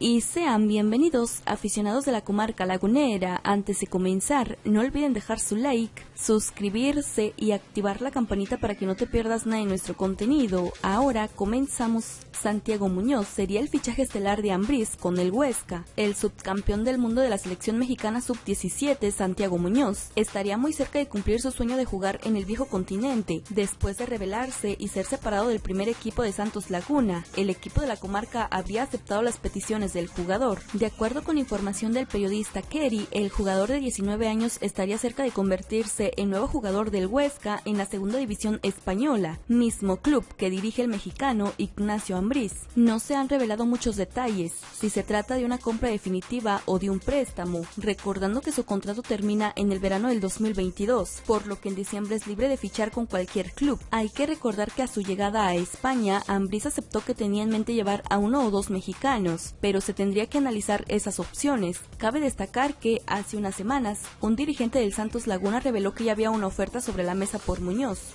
y sean bienvenidos aficionados de la comarca lagunera. Antes de comenzar, no olviden dejar su like, suscribirse y activar la campanita para que no te pierdas nada de nuestro contenido. Ahora comenzamos. Santiago Muñoz sería el fichaje estelar de Ambriz con el Huesca. El subcampeón del mundo de la selección mexicana sub-17, Santiago Muñoz, estaría muy cerca de cumplir su sueño de jugar en el viejo continente, después de revelarse y ser separado del primer equipo de Santos Laguna. El equipo de la comarca había aceptado las peticiones del jugador. De acuerdo con información del periodista Kerry, el jugador de 19 años estaría cerca de convertirse en nuevo jugador del Huesca en la segunda división española, mismo club que dirige el mexicano Ignacio Ambriz. No se han revelado muchos detalles, si se trata de una compra definitiva o de un préstamo, recordando que su contrato termina en el verano del 2022, por lo que en diciembre es libre de fichar con cualquier club. Hay que recordar que a su llegada a España, Ambriz aceptó que tenía en mente llevar a uno o dos mexicanos, se tendría que analizar esas opciones. Cabe destacar que hace unas semanas, un dirigente del Santos Laguna reveló que ya había una oferta sobre la mesa por Muñoz.